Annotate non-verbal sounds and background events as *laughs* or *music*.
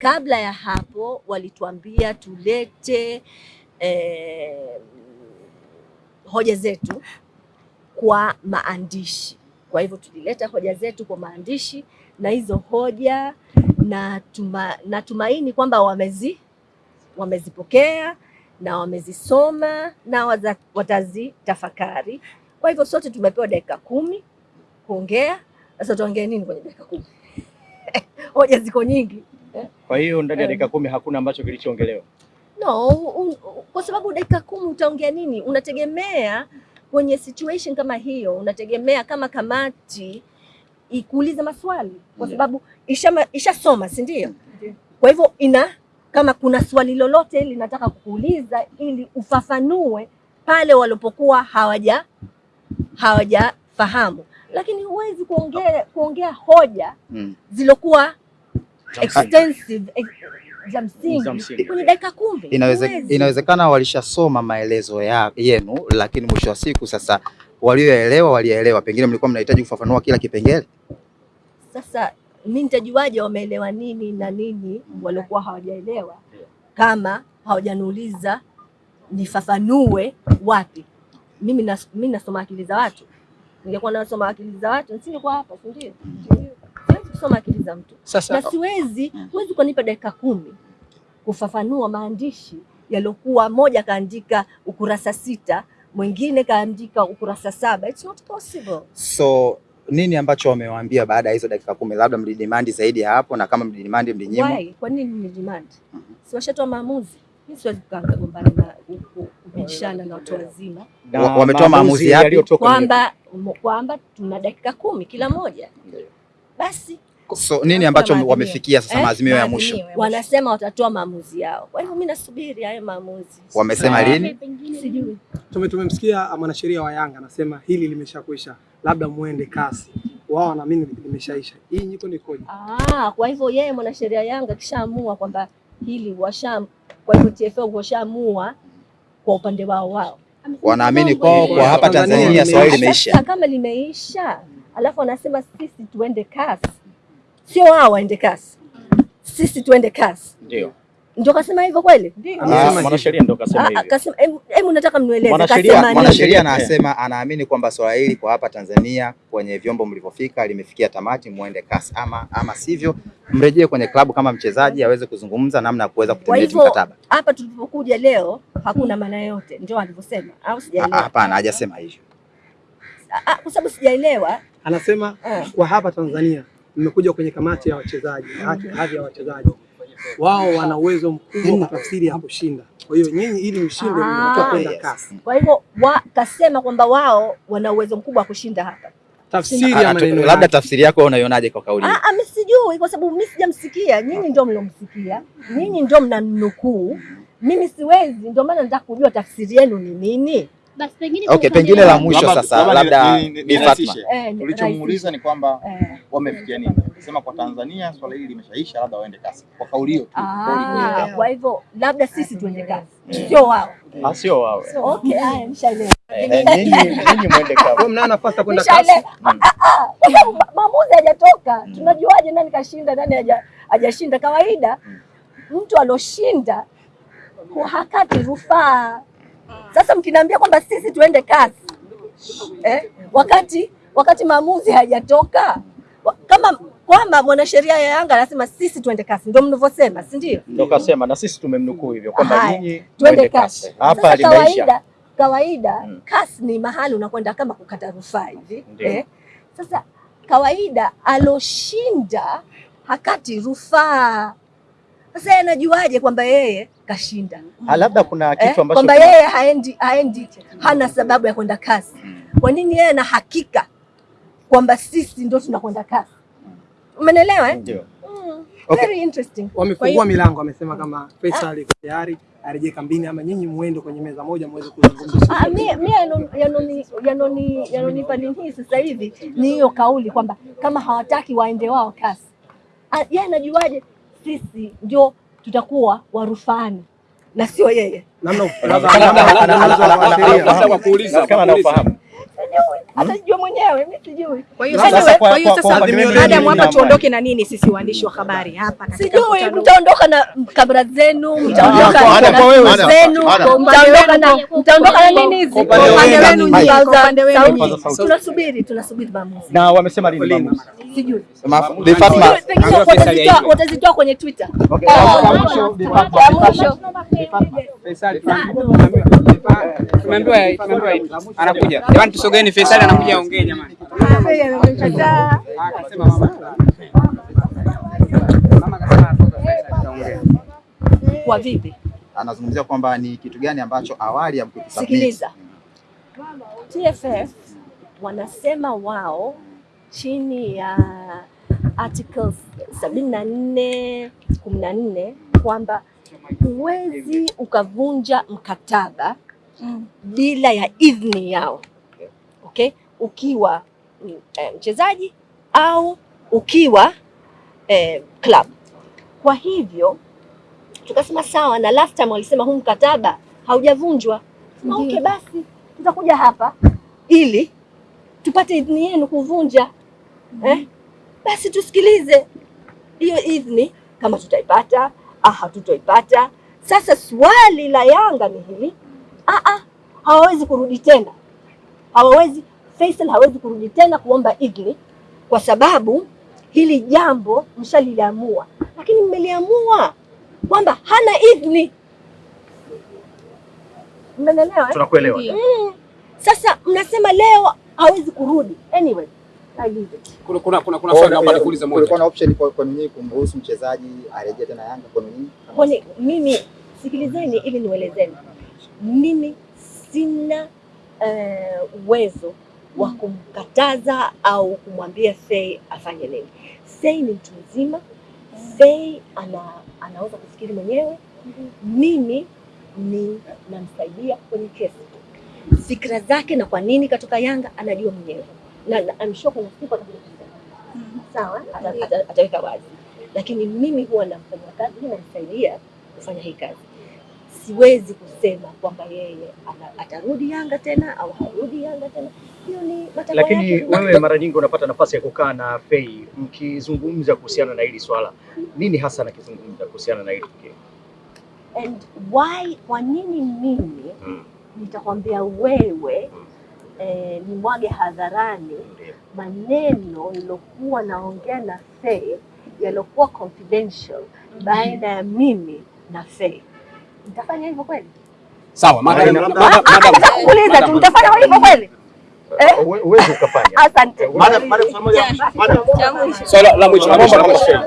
Kabla ya hapo walituambia tulete eh, hoja zetu kwa maandishi. Kwa hivyo tulileta hoja zetu kwa maandishi na hizo hoja na tuma, natumaini kwamba wamezi wamezipokea na wamezisoma na watazitafakari. Kwa hivyo sote tumepewa dakika kumi kuongea. Sasa tuongee nini kwenye dakika kumi? *laughs* hoja ziko nyingi. Kwa hiyo ndani ya Eh. dakika kumi hakuna ambacho kilichoongelewa. No, un, kwa sababu dakika kumi utaongea nini? Unategemea kwenye situation kama hiyo, unategemea kama kamati ikuuliza maswali kwa sababu sababu isha, ishasoma, si ndio? Kwa hivyo ina kama kuna swali lolote linataka kukuuliza ili ufafanue pale walipokuwa hawaja hawajafahamu, lakini huwezi kuongea kuongea hoja Mm. zilokuwa. Extensive ex, za msingi kwenye dakika kumi. Inaweze, inawezekana walishasoma maelezo ya, yenu lakini mwisho wa siku sasa walioelewa walielewa, pengine mlikuwa mnahitaji kufafanua kila kipengele. Sasa mi nitajuaje wameelewa nini na nini waliokuwa hawajaelewa kama hawajaniuliza nifafanue wapi? Mimi nas, mimi nasoma akili za watu. Ningekuwa nasoma akili za watu nisingekuwa hapa, si ndio? Kusoma akili za mtu sasa, na siwezi, huwezi kunipa dakika kumi kufafanua maandishi yaliokuwa moja kaandika ukurasa sita, mwingine kaandika ukurasa saba. It's not possible. So nini ambacho wamewaambia baada ya hizo dakika kumi? Labda mlidimandi zaidi ya hapo, na kama mlidimandi mlinyimwa? Why? Kwa nini mlidimandi? demand? Si washatoa maamuzi? Mimi siwezi kugombana na ku- ku- kubishana na watu wazima wametoa maamuzi yapi? kwamba kwamba tuna dakika kumi kila moja, basi So nini ambacho wamefikia sasa, Eh? maazimio ya mwisho? Ya mwisho. wanasema watatoa maamuzi yao. Kwa hiyo mimi nasubiri hayo maamuzi, Wamesema lini? sijui. Tume tumemsikia mwanasheria wa Yanga anasema hili limeshakwisha, labda muende kasi. Wao wanaamini limeshaisha. Hii nyiko ni koje? Ah, kwa hivyo yeye mwanasheria Yanga kishaamua kwamba hili washa, kwa hivyo TFF washaamua kwa upande wao wao. Wanaamini kwao kwa hapa Tanzania Tanzania swali limeisha. kama limeisha, alafu wanasema sisi tuende kasi, sio wao waende kasi, sisi tuende kasi. Ndio. Ndio kasema hivyo kweli? Amesema Ah, Mwanasheria kasema Ah, ah, hivyo. kasema, hebu- nataka mnieleze Mwanasheria- Mwanasheria anasema anaamini kwamba swala hili kwa hapa Tanzania kwenye vyombo mlivyofika limefikia tamati, muende kasi, ama ama sivyo mrejee kwenye klabu kama mchezaji aweze kuzungumza namna ya kuweza kutengeneza mkataba. hapa tulipokuja leo hakuna maana yote, ndio alivyosema au Ah, sijaelewa? Hapana, hajasema hivyo. Kwa sababu sijaelewa. Anasema Eh. kwa hapa Tanzania mmekuja kwenye kamati ya wachezaji, hadhi ya wachezaji. Wao wana uwezo mkubwa wa tafsiri ya kushinda. Kwa hiyo nyinyi ili mshinde Ah, mnatakiwa kwenda kasi. Kwa hivyo wa, kasema kwamba wao wana uwezo mkubwa wa kushinda hapa. Tafsiri ya maneno labda tafsiri yako wewe unaionaje kwa kauli hii? Ah, ah, mimi sijui kwa sababu mimi sijamsikia. Nyinyi ndio mlomsikia, nyinyi ndio mnanukuu, mimi siwezi. Ndio maana nataka kujua tafsiri yenu ni nini. Basi pengine Okay, pengine la mwisho sasa, labda ni- Bi. Fatma. Eh, Ulichomuuliza ni kwamba. Eh. wamefikia nini? Sema kwa Tanzania swala hili limeshaisha, labda waende kasi. Kwa kauli hiyo tu. Ah, kwa hivyo labda sisi tuende kasi, sio wao. Ah, sio wao. Okay, haya nishaelewa. Nini Nyinyi nyinyi mwende kasi, kazi. nafasi ya kwenda kasi. *laughs* Maamuzi hajatoka. Tunajuaje nani kashinda nani haja- hajashinda? Kawaida mtu aloshinda hu- hakati rufaa. Sasa mkiniambia kwamba sisi tuende kazi eh, wakati wakati maamuzi hayajatoka, kama kwamba mwanasheria ya Yanga anasema sisi tuende kasi, ndio mnavyosema, si ndio? Ndio kasema na sisi tumemnukuu hivyo kwamba nyinyi Tuende kasi. Hapa limeisha. kawaida kawaida hmm. kasi ni mahali unakwenda kama kukata rufaa hivi eh. Sasa kawaida aloshinda hakati rufaa. Sasa yeye anajuaje kwamba yeye kashinda Ah, labda kuna eh? kitu ambacho kwamba yeye haendi, haendi hana sababu ya kwenda kasi. Kwa nini yeye ana hakika kwamba sisi ndio tunakwenda kasi? Umenelewa eh? ndio. Mm. Okay. Very interesting. Wamefungua milango, wamesema kama Faisal iko tayari arejee kambini, ama nyinyi muende kwenye meza moja muweze kuzungumza. Ah, mimi mimi yanoni- yanoni- yanoni- yanonipa nini sasa hivi ni hiyo kauli kwamba kama hawataki waende wao kasi. Ah, Yeye anajuaje sisi ndio tutakuwa warufaani na sio yeye? Namna Labda- kwa kuuliza, kama anaofahamu. Mwenyewe, mimi sijui. Kwa hiyo Sasa kwa- kwa hiyo sasa madam hapa tuondoke na nini sisi waandishi wa habari hapa katika Sijui mtaondoka na kamera zenu, mtaondoka na kwa wewe zenu, mtaondoka na mtaondoka na nini hizi? Kwa upande wenu nyinyi. upande wenu. Tunasubiri, tunasubiri maamuzi. Na wamesema lini maamuzi? Sijui. Bi Fatma, watazitoa watazitoa kwenye Twitter. Okay. Mwisho, Bi Fatma. Anakuja. Jamani, tusogeni, Faisal anakuja, jamani. Kwa vipi? Anazungumzia kwamba ni kitu gani ambacho awali hamkukisikiliza. TFF wanasema wao chini ya articles 74 14 kwamba huwezi ukavunja mkataba mm. bila ya idhini yao, okay? Ukiwa mchezaji um, mchezaji au ukiwa eh, club. Kwa hivyo tukasema sawa, na last time walisema huu mkataba haujavunjwa. Okay, basi tutakuja hapa ili tupate idhini yenu kuvunja mm -hmm. eh? Basi tusikilize hiyo idhini kama tutaipata au hatutoipata. Sasa swali la Yanga ni hili, ah ah, hawawezi kurudi tena, hawawezi Faisal hawezi kurudi tena kuomba idhini kwa sababu hili jambo mshaliliamua, lakini mmeliamua kwamba hana idhini. Mmenelewa? Tunakuelewa. Sasa mnasema leo hawezi kurudi. Anyway. Kuna kuna kuna, kuna swali naomba nikuulize moja. Kulikuwa na option kwa kwa nyinyi kumruhusu mchezaji arejee tena Yanga kwa nyinyi? Kwani mimi sikilizeni ili niwaelezeni, mimi sina uwezo uh, wa kumkataza au kumwambia Sei afanye nini. Sei ni mtu mzima, Sei ana, anaweza kufikiri mwenyewe. Mimi ni namsaidia kwenye kesi, fikra zake na kwa nini katoka Yanga anajua mwenyewe, na, na I'm sure kuna siku atakuja kusema sawa, ata- ata- ataweka wazi, lakini mimi huwa namfanyia kazi, namsaidia kufanya hii kazi. Siwezi kusema kwamba yeye atarudi Yanga tena au harudi Yanga tena, hiyo ni matakwa Lakini wewe mara nyingi unapata nafasi ya kukaa na Fei mkizungumza kuhusiana na hili swala, nini hasa nakizungumza kuhusiana na hili tukio? And why, kwa nini mimi hmm. nitakwambia wewe eh, nimwage hadharani maneno nilokuwa naongea na Fei yaliokuwa confidential baina ya mimi na Fei. Nitafanya hivyo kweli? Sawa, madam. Madam- kuuliza tu, nitafanya hivyo kweli? Eh? Ukafanya. Asante. Madam, madam. Madam. Cha mwisho. Swali la mwisho la mwisho la mwisho.